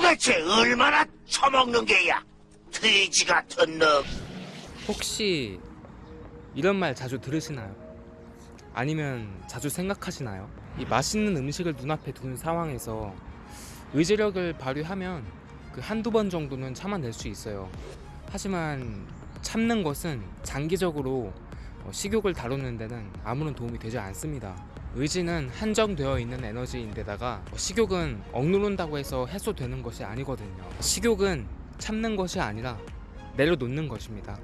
도대체 얼마나 처먹는 게야? 돼지 같은 놈. 혹시 이런 말 자주 들으시나요? 아니면 자주 생각하시나요? 이 맛있는 음식을 눈앞에 두는 상황에서 의지력을 발휘하면 그 한두 번 정도는 참아낼 수 있어요. 하지만 참는 것은 장기적으로 어, 식욕을 다루는 데는 아무런 도움이 되지 않습니다. 의지는 한정되어 있는 에너지인데다가 식욕은 억누른다고 해서 해소되는 것이 아니거든요. 식욕은 참는 것이 아니라 내려놓는 것입니다.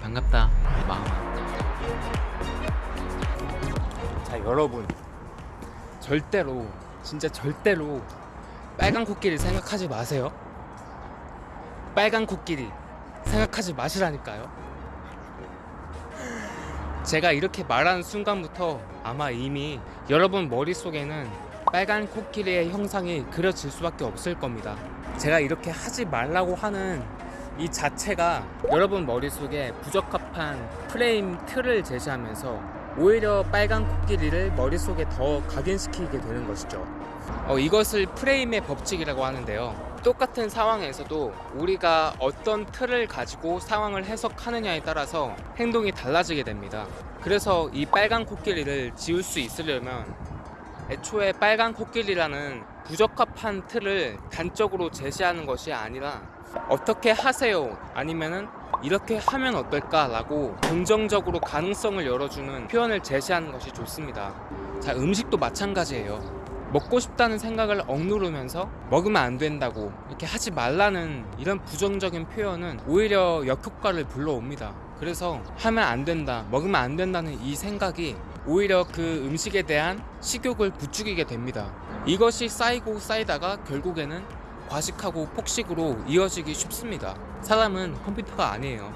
반갑다, 마음아. 자, 여러분. 절대로, 진짜 절대로 빨간 코끼리 생각하지 마세요. 빨간 코끼리 생각하지 마시라니까요. 제가 이렇게 말하는 순간부터 아마 이미 여러분 머릿속에는 빨간 코끼리의 형상이 그려질 수밖에 없을 겁니다. 제가 이렇게 하지 말라고 하는 이 자체가 여러분 머릿속에 부적합한 프레임 틀을 제시하면서 오히려 빨간 코끼리를 머릿속에 더 각인시키게 되는 것이죠. 어, 이것을 프레임의 법칙이라고 하는데요. 똑같은 상황에서도 우리가 어떤 틀을 가지고 상황을 해석하느냐에 따라서 행동이 달라지게 됩니다. 그래서 이 빨간 코끼리를 지울 수 있으려면 애초에 빨간 코끼리라는 부적합한 틀을 단적으로 제시하는 것이 아니라 어떻게 하세요 아니면은 이렇게 하면 어떨까 라고 긍정적으로 가능성을 열어주는 표현을 제시하는 것이 좋습니다. 자, 음식도 마찬가지예요. 먹고 싶다는 생각을 억누르면서 먹으면 안 된다고 이렇게 하지 말라는 이런 부정적인 표현은 오히려 역효과를 불러옵니다. 그래서 하면 안 된다, 먹으면 안 된다는 이 생각이 오히려 그 음식에 대한 식욕을 부추기게 됩니다. 이것이 쌓이고 쌓이다가 결국에는 과식하고 폭식으로 이어지기 쉽습니다. 사람은 컴퓨터가 아니에요.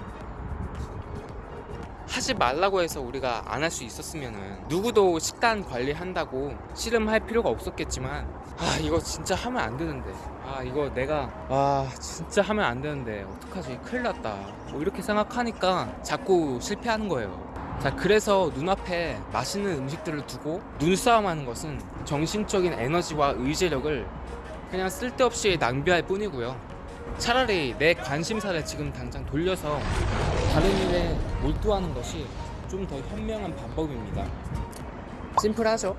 하지 말라고 해서 우리가 안 할 수 있었으면은 누구도 식단 관리한다고 씨름할 필요가 없었겠지만 아 이거 진짜 하면 안 되는데. 아 이거 내가 아 진짜 하면 안 되는데 어떡하지? 큰일 났다. 뭐 이렇게 생각하니까 자꾸 실패하는 거예요. 자 그래서 눈앞에 맛있는 음식들을 두고 눈싸움하는 것은 정신적인 에너지와 의지력을 그냥 쓸데없이 낭비할 뿐이고요. 차라리 내 관심사를 지금 당장 돌려서 다른 일에 몰두하는 것이 좀 더 현명한 방법입니다. 심플하죠?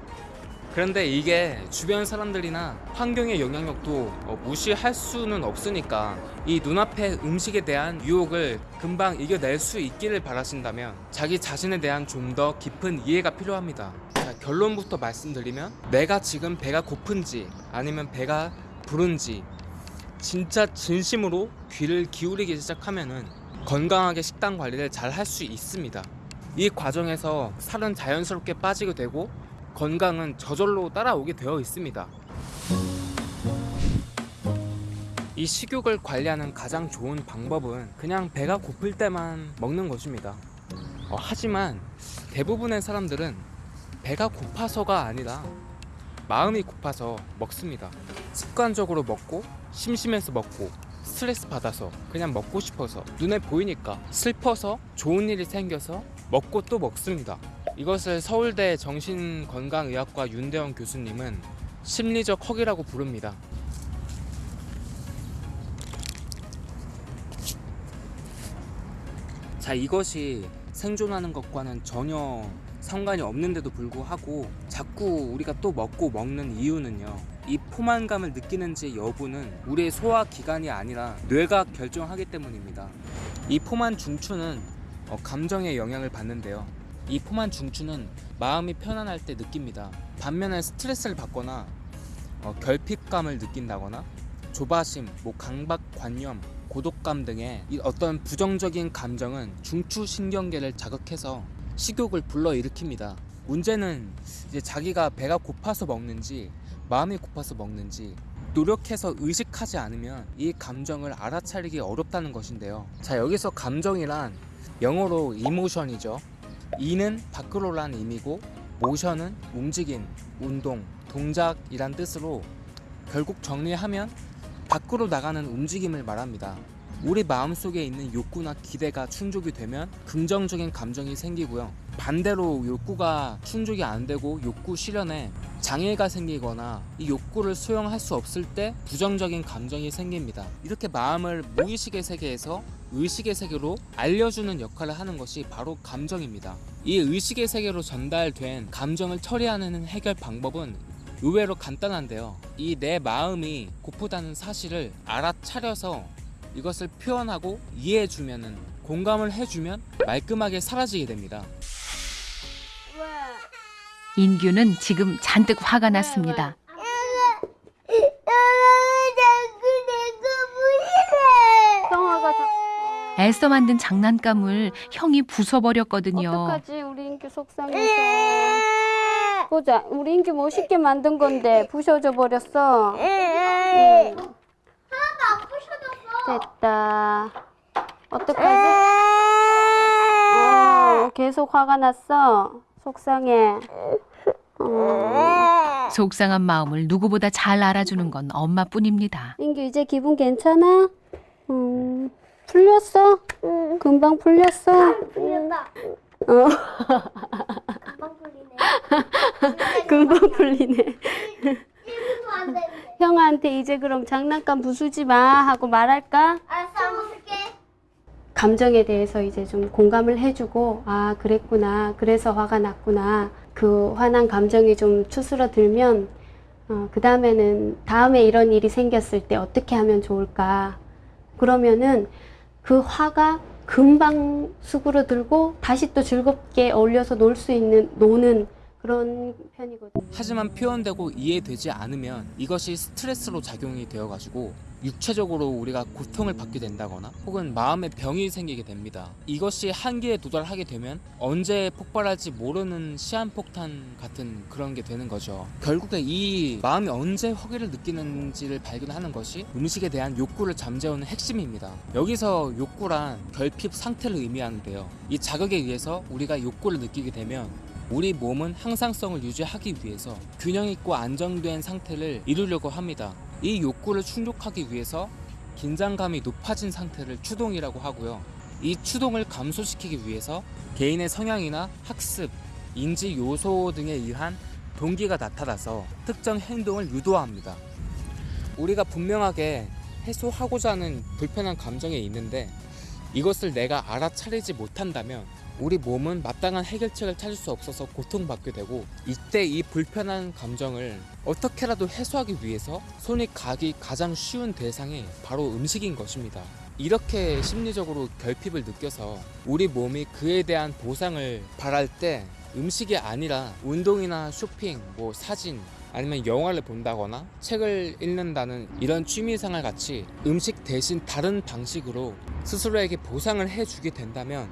그런데 이게 주변 사람들이나 환경의 영향력도 어, 무시할 수는 없으니까 이 눈앞의 음식에 대한 유혹을 금방 이겨낼 수 있기를 바라신다면 자기 자신에 대한 좀 더 깊은 이해가 필요합니다. 자, 결론부터 말씀드리면 내가 지금 배가 고픈지 아니면 배가 부른지 진짜 진심으로 귀를 기울이기 시작하면은 건강하게 식단 관리를 잘 할 수 있습니다. 이 과정에서 살은 자연스럽게 빠지게 되고 건강은 저절로 따라오게 되어 있습니다. 이 식욕을 관리하는 가장 좋은 방법은 그냥 배가 고플 때만 먹는 것입니다. 어, 하지만 대부분의 사람들은 배가 고파서가 아니라 마음이 고파서 먹습니다. 습관적으로 먹고 심심해서 먹고 스트레스 받아서 그냥 먹고 싶어서 눈에 보이니까 슬퍼서 좋은 일이 생겨서 먹고 또 먹습니다. 이것을 서울대 정신건강의학과 윤대원 교수님은 심리적 허기라고 부릅니다. 자, 이것이 생존하는 것과는 전혀 상관이 없는데도 불구하고 자꾸 우리가 또 먹고 먹는 이유는요. 이 포만감을 느끼는지 여부는 우리의 소화 기관이 아니라 뇌가 결정하기 때문입니다. 이 포만 중추는 어, 감정에 영향을 받는데요. 이 포만 중추는 마음이 편안할 때 느낍니다. 반면에 스트레스를 받거나 어, 결핍감을 느낀다거나 조바심, 뭐 강박관념, 고독감 등의 이 어떤 부정적인 감정은 중추 신경계를 자극해서 식욕을 불러일으킵니다. 문제는 이제 자기가 배가 고파서 먹는지 마음이 고파서 먹는지 노력해서 의식하지 않으면 이 감정을 알아차리기 어렵다는 것인데요. 자, 여기서 감정이란 영어로 이모션이죠. 이는 밖으로란 의미고 모션은 움직임, 운동, 동작이란 뜻으로 결국 정리하면 밖으로 나가는 움직임을 말합니다. 우리 마음속에 있는 욕구나 기대가 충족이 되면 긍정적인 감정이 생기고요. 반대로 욕구가 충족이 안 되고 욕구 실현에 장애가 생기거나 이 욕구를 수용할 수 없을 때 부정적인 감정이 생깁니다. 이렇게 마음을 무의식의 세계에서 의식의 세계로 알려주는 역할을 하는 것이 바로 감정입니다. 이 의식의 세계로 전달된 감정을 처리하는 해결 방법은 의외로 간단한데요. 이 내 마음이 고프다는 사실을 알아차려서 이것을 표현하고 이해해주면은 공감을 해주면 말끔하게 사라지게 됩니다. 인규는 지금 잔뜩 화가 났습니다. 애써 만든 장난감을 형이 부숴버렸거든요. 어떡하지 우리 인규 속상해서 보자 우리 인규 멋있게 만든 건데 부셔져 버렸어 응. 됐다 어떡하지 어, 계속 화가 났어 속상해 어. 속상한 마음을 누구보다 잘 알아주는 건 엄마뿐입니다. 인규 이제 기분 괜찮아? 음, 풀렸어? 금방 풀렸어? 풀렸다. 어, 금방 풀리네. 금방 풀리네. 1분도 안 되는데. 형아한테 이제 그럼 장난감 부수지 마 하고 말할까? 알았어, 한번 쓸게. 감정에 대해서 이제 좀 공감을 해주고 아 그랬구나 그래서 화가 났구나 그 화난 감정이 좀 추스러들면 어, 그 다음에는 다음에 이런 일이 생겼을 때 어떻게 하면 좋을까 그러면은 그 화가 금방 수그러들고 다시 또 즐겁게 어울려서 놀 수 있는 노는 그런 편이거든요. 하지만 표현되고 이해되지 않으면 이것이 스트레스로 작용이 되어가지고 육체적으로 우리가 고통을 받게 된다거나 혹은 마음의 병이 생기게 됩니다. 이것이 한계에 도달하게 되면 언제 폭발할지 모르는 시한폭탄 같은 그런 게 되는 거죠. 결국에 이 마음이 언제 허기를 느끼는지를 발견하는 것이 음식에 대한 욕구를 잠재우는 핵심입니다. 여기서 욕구란 결핍 상태를 의미하는데요. 이 자극에 의해서 우리가 욕구를 느끼게 되면 우리 몸은 항상성을 유지하기 위해서 균형 있고 안정된 상태를 이루려고 합니다. 이 욕구를 충족하기 위해서 긴장감이 높아진 상태를 추동이라고 하고요. 이 추동을 감소시키기 위해서 개인의 성향이나 학습, 인지 요소 등에 의한 동기가 나타나서 특정 행동을 유도합니다. 우리가 분명하게 해소하고자 하는 불편한 감정이 있는데 이것을 내가 알아차리지 못한다면 우리 몸은 마땅한 해결책을 찾을 수 없어서 고통받게 되고 이때 이 불편한 감정을 어떻게라도 해소하기 위해서 손이 가기 가장 쉬운 대상이 바로 음식인 것입니다. 이렇게 심리적으로 결핍을 느껴서 우리 몸이 그에 대한 보상을 바랄 때 음식이 아니라 운동이나 쇼핑, 뭐 사진, 아니면 영화를 본다거나 책을 읽는다는 이런 취미생활 같이 음식 대신 다른 방식으로 스스로에게 보상을 해주게 된다면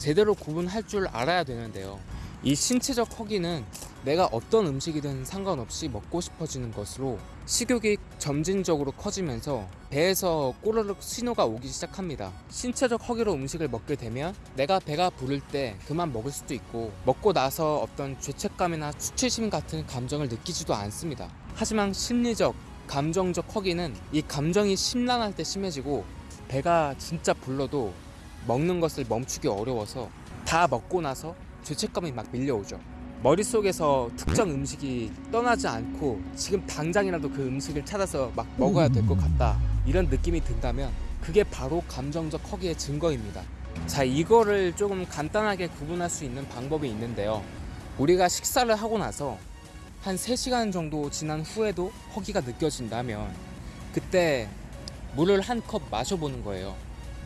제대로 구분할 줄 알아야 되는데요. 이 신체적 허기는 내가 어떤 음식이든 상관없이 먹고 싶어지는 것으로 식욕이 점진적으로 커지면서 배에서 꼬르륵 신호가 오기 시작합니다. 신체적 허기로 음식을 먹게 되면 내가 배가 부를 때 그만 먹을 수도 있고 먹고 나서 어떤 죄책감이나 수치심 같은 감정을 느끼지도 않습니다. 하지만 심리적, 감정적 허기는 이 감정이 심란할 때 심해지고 배가 진짜 불러도 먹는 것을 멈추기 어려워서 다 먹고 나서 죄책감이 막 밀려오죠. 머릿속에서 특정 음식이 떠나지 않고 지금 당장이라도 그 음식을 찾아서 막 먹어야 될 것 같다. 이런 느낌이 든다면 그게 바로 감정적 허기의 증거입니다. 자, 이거를 조금 간단하게 구분할 수 있는 방법이 있는데요. 우리가 식사를 하고 나서 한 3시간 정도 지난 후에도 허기가 느껴진다면 그때 물을 한 컵 마셔보는 거예요.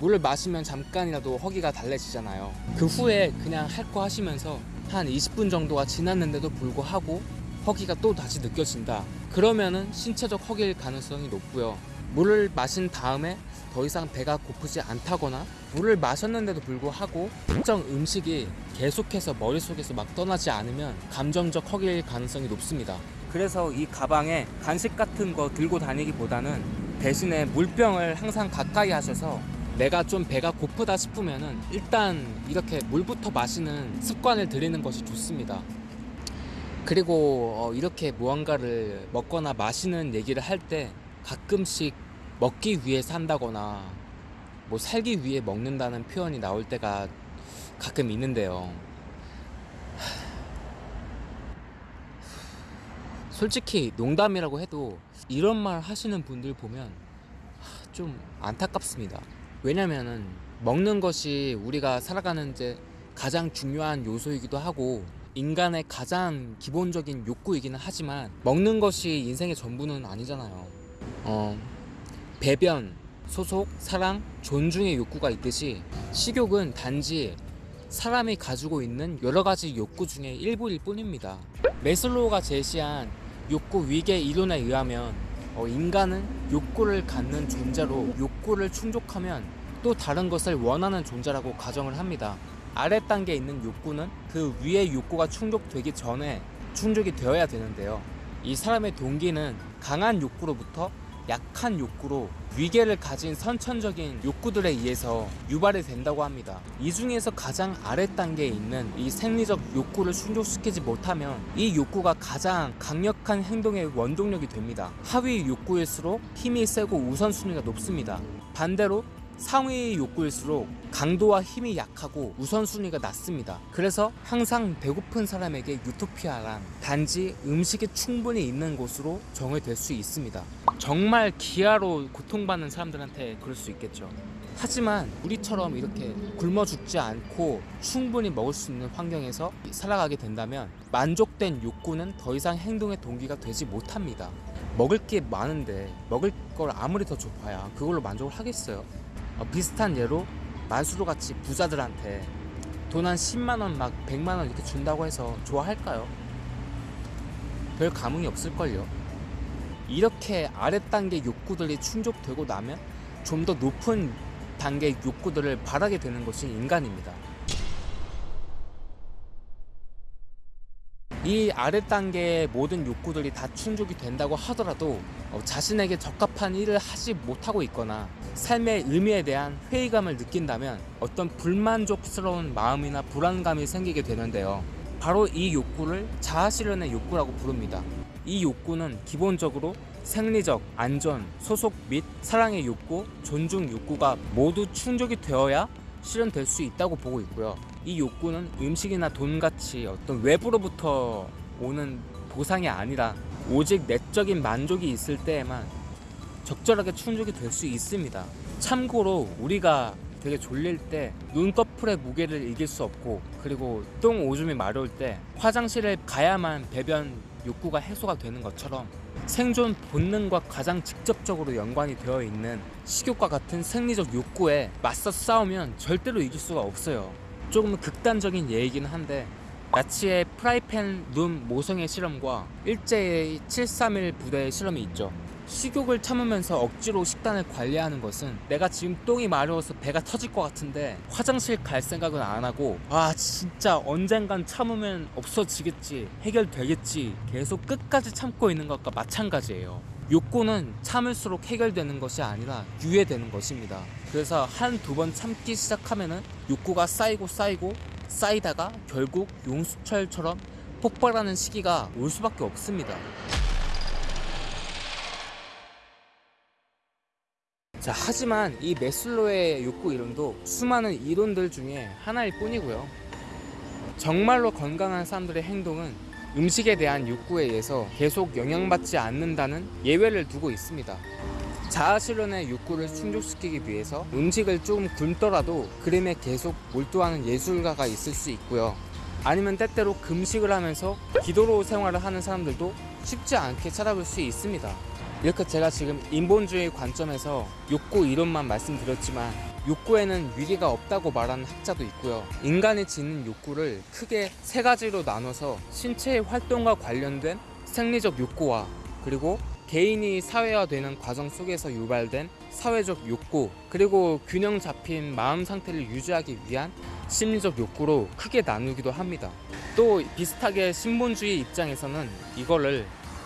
물을 마시면 잠깐이라도 허기가 달래지잖아요. 그 후에 그냥 할 거 하시면서 한 20분 정도가 지났는데도 불구하고 허기가 또 다시 느껴진다. 그러면은 신체적 허기일 가능성이 높고요. 물을 마신 다음에 더 이상 배가 고프지 않다거나 물을 마셨는데도 불구하고 특정 음식이 계속해서 머릿속에서 막 떠나지 않으면 감정적 허기일 가능성이 높습니다. 그래서 이 가방에 간식 같은 거 들고 다니기보다는 대신에 물병을 항상 가까이 하셔서 내가 좀 배가 고프다 싶으면은 일단 이렇게 물부터 마시는 습관을 들이는 것이 좋습니다. 그리고 어, 이렇게 무언가를 먹거나 마시는 얘기를 할 때 가끔씩 먹기 위해 산다거나 뭐 살기 위해 먹는다는 표현이 나올 때가 가끔 있는데요. 솔직히 농담이라고 해도 이런 말 하시는 분들 보면 좀 안타깝습니다. 왜냐면은 먹는 것이 우리가 살아가는 데 가장 중요한 요소이기도 하고 인간의 가장 기본적인 욕구이기는 하지만 먹는 것이 인생의 전부는 아니잖아요. 어, 배변, 소속, 사랑, 존중의 욕구가 있듯이 식욕은 단지 사람이 가지고 있는 여러 가지 욕구 중에 일부일 뿐입니다. 메슬로우가 제시한 욕구 위계 이론에 의하면 어, 인간은 욕구를 갖는 존재로 욕구를 충족하면 또 다른 것을 원하는 존재라고 가정을 합니다. 아래 단계에 있는 욕구는 그 위의 욕구가 충족되기 전에 충족이 되어야 되는데요. 이 사람의 동기는 강한 욕구로부터 약한 욕구로 위계를 가진 선천적인 욕구들에 의해서 유발이 된다고 합니다. 이 중에서 가장 아래 단계에 있는 이 생리적 욕구를 충족시키지 못하면 이 욕구가 가장 강력한 행동의 원동력이 됩니다. 하위 욕구일수록 힘이 세고 우선순위가 높습니다. 반대로 상위 욕구일수록 강도와 힘이 약하고 우선순위가 낮습니다. 그래서 항상 배고픈 사람에게 유토피아란 단지 음식이 충분히 있는 곳으로 정의될 수 있습니다. 정말 기아로 고통받는 사람들한테 그럴 수 있겠죠. 하지만 우리처럼 이렇게 굶어 죽지 않고 충분히 먹을 수 있는 환경에서 살아가게 된다면 만족된 욕구는 더 이상 행동의 동기가 되지 못합니다. 먹을 게 많은데 먹을 걸 아무리 더 줘봐야 그걸로 만족을 하겠어요. 어, 비슷한 예로 만수르 같이 부자들한테 돈 한 10만 원 막 100만 원 이렇게 준다고 해서 좋아할까요? 별 감흥이 없을걸요. 이렇게 아래 단계 욕구들이 충족되고 나면 좀 더 높은 단계 욕구들을 바라게 되는 것이 인간입니다. 이 아래 단계의 모든 욕구들이 다 충족이 된다고 하더라도 어, 자신에게 적합한 일을 하지 못하고 있거나 삶의 의미에 대한 회의감을 느낀다면 어떤 불만족스러운 마음이나 불안감이 생기게 되는데요. 바로 이 욕구를 자아실현의 욕구라고 부릅니다. 이 욕구는 기본적으로 생리적, 안전, 소속 및 사랑의 욕구, 존중 욕구가 모두 충족이 되어야 실현될 수 있다고 보고 있고요. 이 욕구는 음식이나 돈같이 어떤 외부로부터 오는 보상이 아니라 오직 내적인 만족이 있을 때에만 적절하게 충족이 될 수 있습니다. 참고로 우리가 되게 졸릴 때 눈꺼풀의 무게를 이길 수 없고 그리고 똥 오줌이 마려울 때 화장실에 가야만 배변 욕구가 해소가 되는 것처럼 생존 본능과 가장 직접적으로 연관이 되어 있는 식욕과 같은 생리적 욕구에 맞서 싸우면 절대로 이길 수가 없어요. 조금 극단적인 예이긴 한데 나치의 프라이팬 룸 모성애 실험과 일제의 731 부대의 실험이 있죠. 식욕을 참으면서 억지로 식단을 관리하는 것은 내가 지금 똥이 마려워서 배가 터질 것 같은데 화장실 갈 생각은 안 하고 아 진짜 언젠간 참으면 없어지겠지 해결되겠지 계속 끝까지 참고 있는 것과 마찬가지예요. 욕구는 참을수록 해결되는 것이 아니라 유예되는 것입니다. 그래서 한 두 번 참기 시작하면은 욕구가 쌓이고 쌓이고 쌓이다가 결국 용수철처럼 폭발하는 시기가 올 수밖에 없습니다. 자, 하지만 이 메슬로의 욕구 이론도 수많은 이론들 중에 하나일 뿐이고요. 정말로 건강한 사람들의 행동은 음식에 대한 욕구에 의해서 계속 영향받지 않는다는 예외를 두고 있습니다. 자아실현의 욕구를 충족시키기 위해서 음식을 조금 굶더라도 그림에 계속 몰두하는 예술가가 있을 수 있고요. 아니면 때때로 금식을 하면서 기도로 생활을 하는 사람들도 쉽지 않게 찾아볼 수 있습니다. 이렇게 제가 지금 인본주의 관점에서 욕구 이론만 말씀드렸지만 욕구에는 위기가 없다고 말하는 학자도 있고요. 인간이 짓는 욕구를 크게 세 가지로 나눠서 신체의 활동과 관련된 생리적 욕구와 그리고 개인이 사회화되는 과정 속에서 유발된 사회적 욕구 그리고 균형 잡힌 마음 상태를 유지하기 위한 심리적 욕구로 크게 나누기도 합니다. 또 비슷하게 신본주의 입장에서는 이거를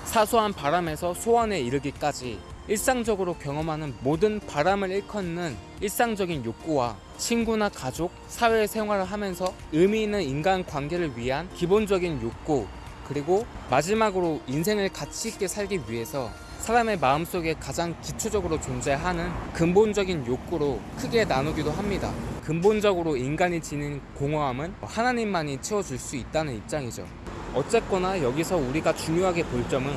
사소한 바람에서 소원에 이르기까지 일상적으로 경험하는 모든 바람을 일컫는 일상적인 욕구와 친구나 가족, 사회 생활을 하면서 의미 있는 인간 관계를 위한 기본적인 욕구 그리고 마지막으로 인생을 가치 있게 살기 위해서 사람의 마음속에 가장 기초적으로 존재하는 근본적인 욕구로 크게 나누기도 합니다. 근본적으로 인간이 지닌 공허함은 하나님만이 채워줄 수 있다는 입장이죠. 어쨌거나 여기서 우리가 중요하게 볼 점은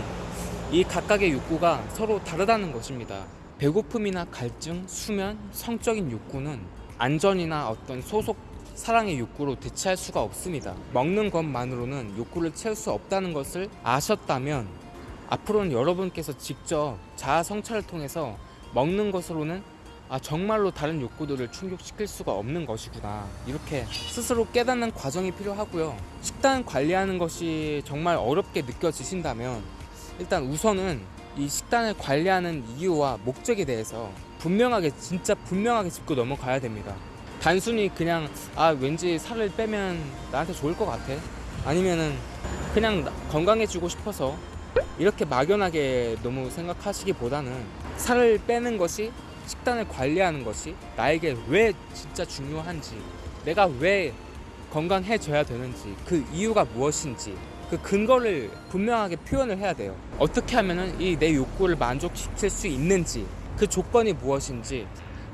이 각각의 욕구가 서로 다르다는 것입니다. 배고픔이나 갈증, 수면, 성적인 욕구는 안전이나 어떤 소속 사랑의 욕구로 대체할 수가 없습니다. 먹는 것만으로는 욕구를 채울 수 없다는 것을 아셨다면 앞으로는 여러분께서 직접 자아 성찰을 통해서 먹는 것으로는 아 정말로 다른 욕구들을 충족시킬 수가 없는 것이구나 이렇게 스스로 깨닫는 과정이 필요하고요. 식단 관리하는 것이 정말 어렵게 느껴지신다면 일단 우선은 이 식단을 관리하는 이유와 목적에 대해서 분명하게 진짜 분명하게 짚고 넘어가야 됩니다. 단순히 그냥 아 왠지 살을 빼면 나한테 좋을 것 같아 아니면은 그냥 나- 건강해지고 싶어서 이렇게 막연하게 너무 생각하시기보다는 살을 빼는 것이 식단을 관리하는 것이 나에게 왜 진짜 중요한지 내가 왜 건강해져야 되는지 그 이유가 무엇인지 그 근거를 분명하게 표현을 해야 돼요 어떻게 하면은 이내 욕구를 만족시킬 수 있는지 그 조건이 무엇인지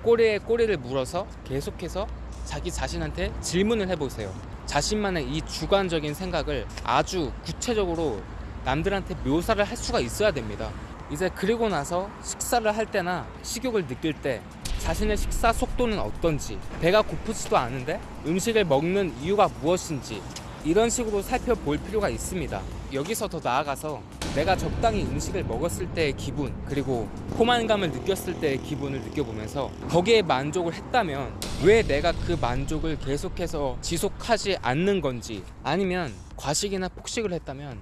꼬리에 꼬리를 물어서 계속해서 자기 자신한테 질문을 해보세요 자신만의 이 주관적인 생각을 아주 구체적으로 남들한테 묘사를 할 수가 있어야 됩니다. 이제 그리고 나서 식사를 할 때나 식욕을 느낄 때 자신의 식사 속도는 어떤지, 배가 고프지도 않은데 음식을 먹는 이유가 무엇인지 이런 식으로 살펴볼 필요가 있습니다. 여기서 더 나아가서 내가 적당히 음식을 먹었을 때의 기분 그리고 포만감을 느꼈을 때의 기분을 느껴보면서 거기에 만족을 했다면 왜 내가 그 만족을 계속해서 지속하지 않는 건지 아니면 과식이나 폭식을 했다면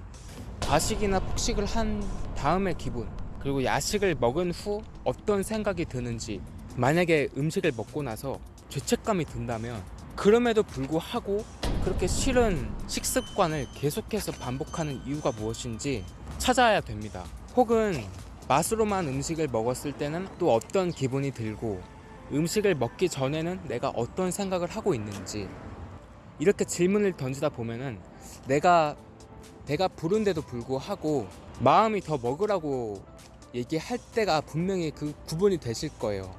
과식이나 폭식을 한 다음의 기분 그리고 야식을 먹은 후 어떤 생각이 드는지 만약에 음식을 먹고 나서 죄책감이 든다면 그럼에도 불구하고 그렇게 싫은 식습관을 계속해서 반복하는 이유가 무엇인지 찾아야 됩니다. 혹은 맛으로만 음식을 먹었을 때는 또 어떤 기분이 들고 음식을 먹기 전에는 내가 어떤 생각을 하고 있는지 이렇게 질문을 던지다 보면은 내가 배가 부른데도 불구하고 마음이 더 먹으라고 얘기할 때가 분명히 그 구분이 되실 거예요.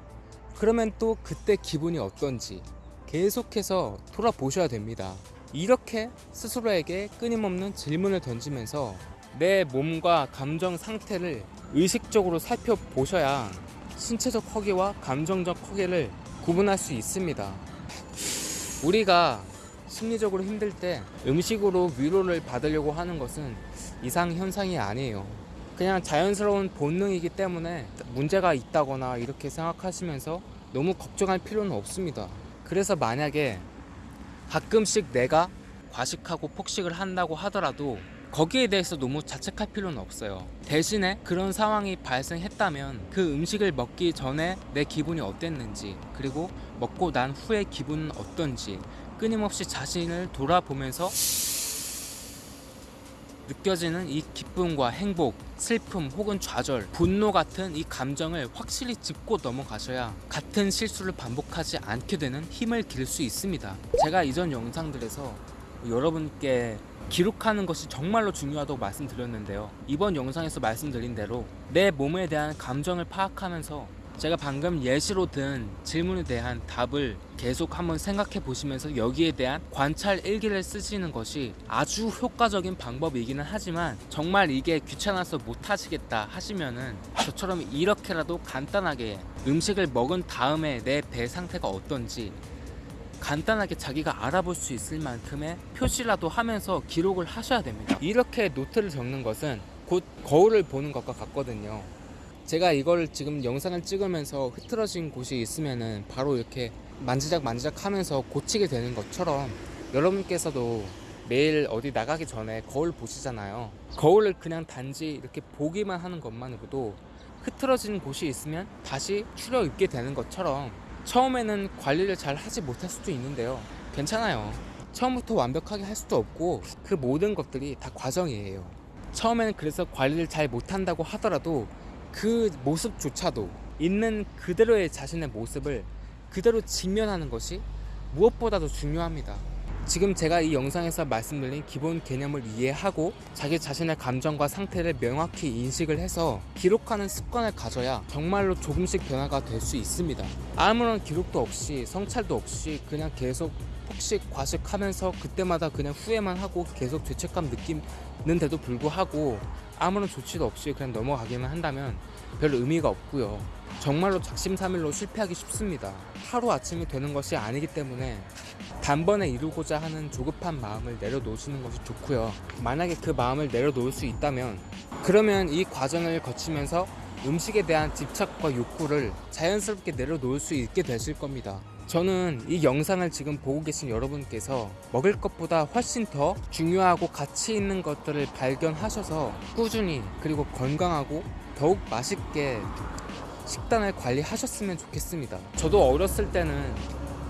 그러면 또 그때 기분이 어떤지 계속해서 돌아보셔야 됩니다. 이렇게 스스로에게 끊임없는 질문을 던지면서 내 몸과 감정 상태를 의식적으로 살펴보셔야 신체적 허기와 감정적 허기를 구분할 수 있습니다. 우리가 심리적으로 힘들 때 음식으로 위로를 받으려고 하는 것은 이상 현상이 아니에요. 그냥 자연스러운 본능이기 때문에 문제가 있다거나 이렇게 생각하시면서 너무 걱정할 필요는 없습니다. 그래서 만약에 가끔씩 내가 과식하고 폭식을 한다고 하더라도 거기에 대해서 너무 자책할 필요는 없어요. 대신에 그런 상황이 발생했다면 그 음식을 먹기 전에 내 기분이 어땠는지 그리고 먹고 난 후의 기분은 어떤지 끊임없이 자신을 돌아보면서 느껴지는 이 기쁨과 행복, 슬픔 혹은 좌절, 분노 같은 이 감정을 확실히 짚고 넘어가셔야 같은 실수를 반복하지 않게 되는 힘을 기를 수 있습니다. 제가 이전 영상들에서 여러분께 기록하는 것이 정말로 중요하다고 말씀드렸는데요. 이번 영상에서 말씀드린 대로 내 몸에 대한 감정을 파악하면서 제가 방금 예시로 든 질문에 대한 답을 계속 한번 생각해 보시면서 여기에 대한 관찰 일기를 쓰시는 것이 아주 효과적인 방법이기는 하지만 정말 이게 귀찮아서 못 하시겠다 하시면은 저처럼 이렇게라도 간단하게 음식을 먹은 다음에 내 배 상태가 어떤지 간단하게 자기가 알아볼 수 있을 만큼의 표시라도 하면서 기록을 하셔야 됩니다. 이렇게 노트를 적는 것은 곧 거울을 보는 것과 같거든요. 제가 이걸 지금 영상을 찍으면서 흐트러진 곳이 있으면은 바로 이렇게 만지작 만지작 하면서 고치게 되는 것처럼 여러분께서도 매일 어디 나가기 전에 거울 보시잖아요. 거울을 그냥 단지 이렇게 보기만 하는 것만으로도 흐트러진 곳이 있으면 다시 추려 입게 되는 것처럼 처음에는 관리를 잘 하지 못할 수도 있는데요. 괜찮아요. 처음부터 완벽하게 할 수도 없고 그 모든 것들이 다 과정이에요. 처음에는 그래서 관리를 잘 못한다고 하더라도 그 모습조차도 있는 그대로의 자신의 모습을 그대로 직면하는 것이 무엇보다도 중요합니다. 지금 제가 이 영상에서 말씀드린 기본 개념을 이해하고 자기 자신의 감정과 상태를 명확히 인식을 해서 기록하는 습관을 가져야 정말로 조금씩 변화가 될 수 있습니다. 아무런 기록도 없이 성찰도 없이 그냥 계속 폭식 과식하면서 그때마다 그냥 후회만 하고 계속 죄책감 느끼는데도 불구하고 아무런 조치도 없이 그냥 넘어가기만 한다면 별 의미가 없고요. 정말로 작심삼일로 실패하기 쉽습니다. 하루 아침이 되는 것이 아니기 때문에 단번에 이루고자 하는 조급한 마음을 내려놓으시는 것이 좋고요. 만약에 그 마음을 내려놓을 수 있다면 그러면 이 과정을 거치면서 음식에 대한 집착과 욕구를 자연스럽게 내려놓을 수 있게 되실 겁니다. 저는 이 영상을 지금 보고 계신 여러분께서 먹을 것보다 훨씬 더 중요하고 가치 있는 것들을 발견하셔서 꾸준히 그리고 건강하고 더욱 맛있게 식단을 관리하셨으면 좋겠습니다. 저도 어렸을 때는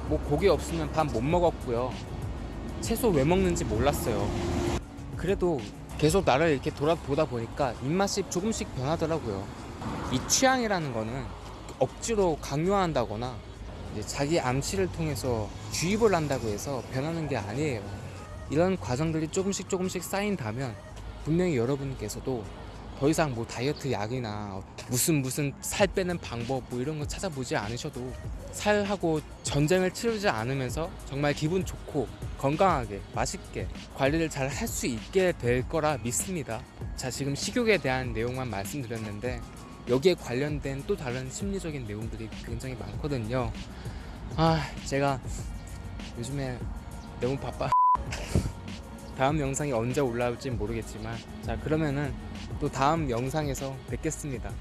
뭐 고기 없으면 밥 못 먹었고요. 채소 왜 먹는지 몰랐어요. 그래도 계속 나를 이렇게 돌아보다 보니까 입맛이 조금씩 변하더라고요. 이 취향이라는 거는 억지로 강요한다거나 이제 자기 암시를 통해서 주입을 한다고 해서 변하는 게 아니에요. 이런 과정들이 조금씩 조금씩 쌓인다면 분명히 여러분께서도 더 이상 뭐 다이어트 약이나 무슨 무슨 살 빼는 방법 뭐 이런 거 찾아보지 않으셔도 살하고 전쟁을 치르지 않으면서 정말 기분 좋고 건강하게 맛있게 관리를 잘 할 수 있게 될 거라 믿습니다. 자 지금 식욕에 대한 내용만 말씀드렸는데 여기에 관련된 또 다른 심리적인 내용들이 굉장히 많거든요. 아 제가 요즘에 너무 바빠. 다음 영상이 언제 올라올지 모르겠지만 자 그러면은 또 다음 영상에서 뵙겠습니다.